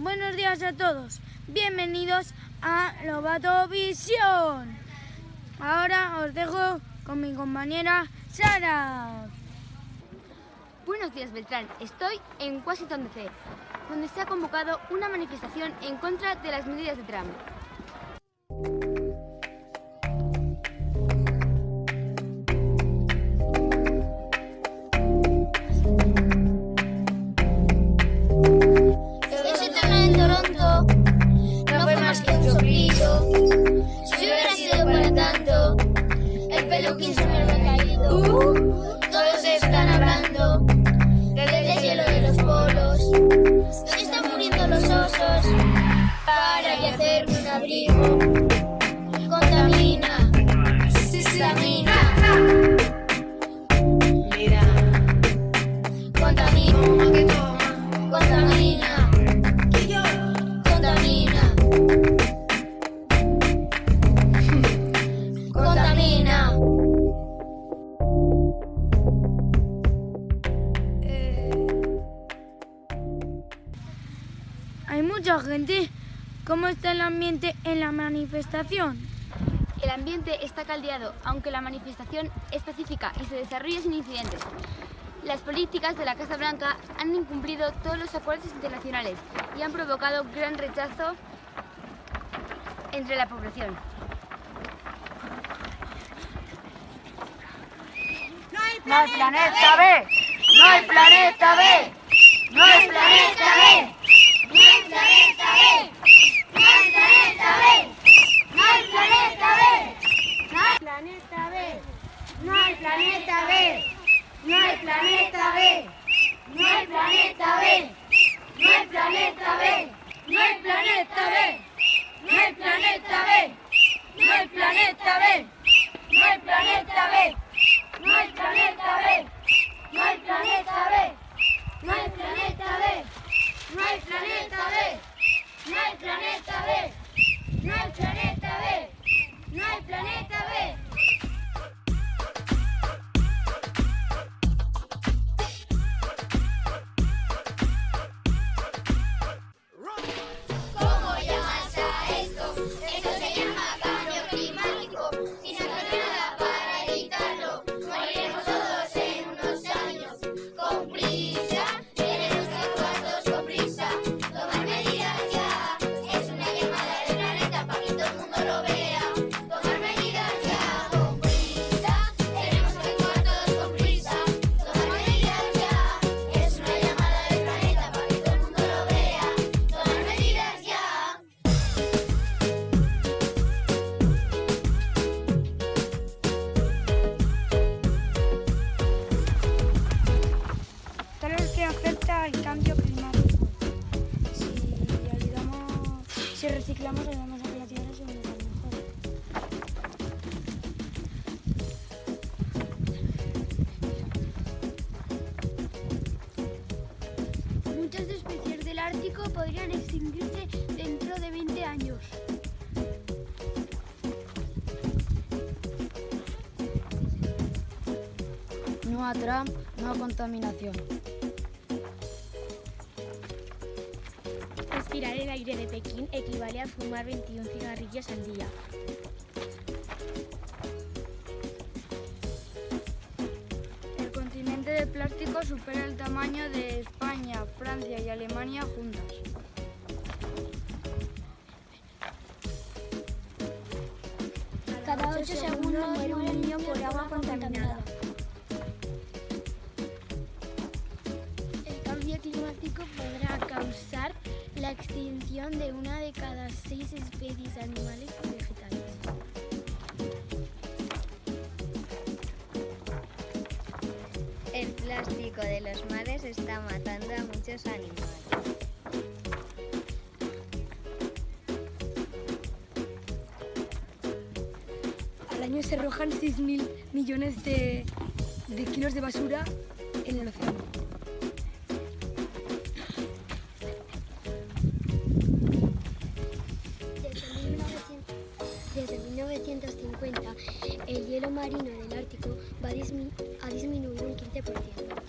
Buenos días a todos. Bienvenidos a Lobato Visión. Ahora os dejo con mi compañera Sara. Buenos días, Beltrán. Estoy en Washington DC, donde se ha convocado una manifestación en contra de las medidas de Trump. cielo quién sabe dónde ha todos están hablando desde el cielo de los polos. ¿Dónde están muriendo los osos? Para y hacerme un abrigo. Contamina, contamina. Gente. ¿Cómo está el ambiente en la manifestación? El ambiente está caldeado, aunque la manifestación es pacífica y se desarrolla sin incidentes. Las políticas de la Casa Blanca han incumplido todos los acuerdos internacionales y han provocado gran rechazo entre la población. ¡No hay planeta B! ¡No hay planeta B! ¡No hay planeta B! ¡No hay planeta B! ¡No hay planeta B! What is si reciclamos ayudamos a que la tierra se mejor. Muchas especies del Ártico podrían extinguirse dentro de 20 años. No a Trump, no a contaminación. Respirar el aire de Pekín equivale a fumar 21 cigarrillos al día. El continente de plástico supera el tamaño de España, Francia y Alemania juntas. Cada 8 segundos muere un niño por agua contaminada. La extinción de una de cada seis especies animales y vegetales. El plástico de los mares está matando a muchos animales. Al año se arrojan 6.000 millones de, de kilos de basura en el océano. El hielo marino del Ártico va a, dismi- a disminuir un 15%.